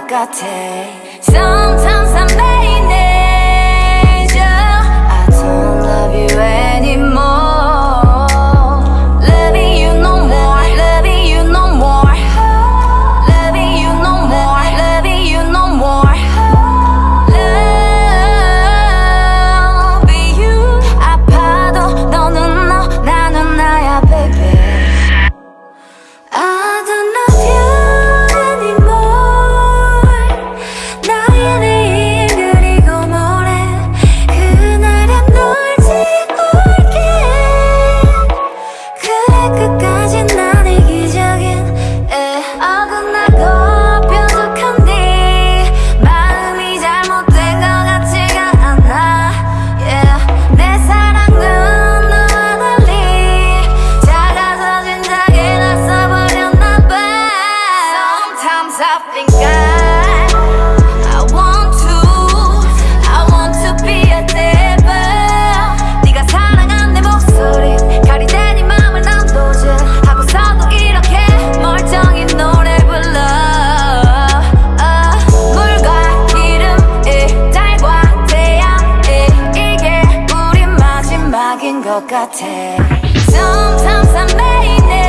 것 같아 Sometimes I'm bad cause I want to I want to be a devil. 네가 사랑한 내 목소리 가리대니 맘을 난 도질 하고서도 이렇게 멀쩡히 노래 불러. 아, 물과 기름이 달과 태양이 이게 우리 마지막인 것 같아. Sometimes I may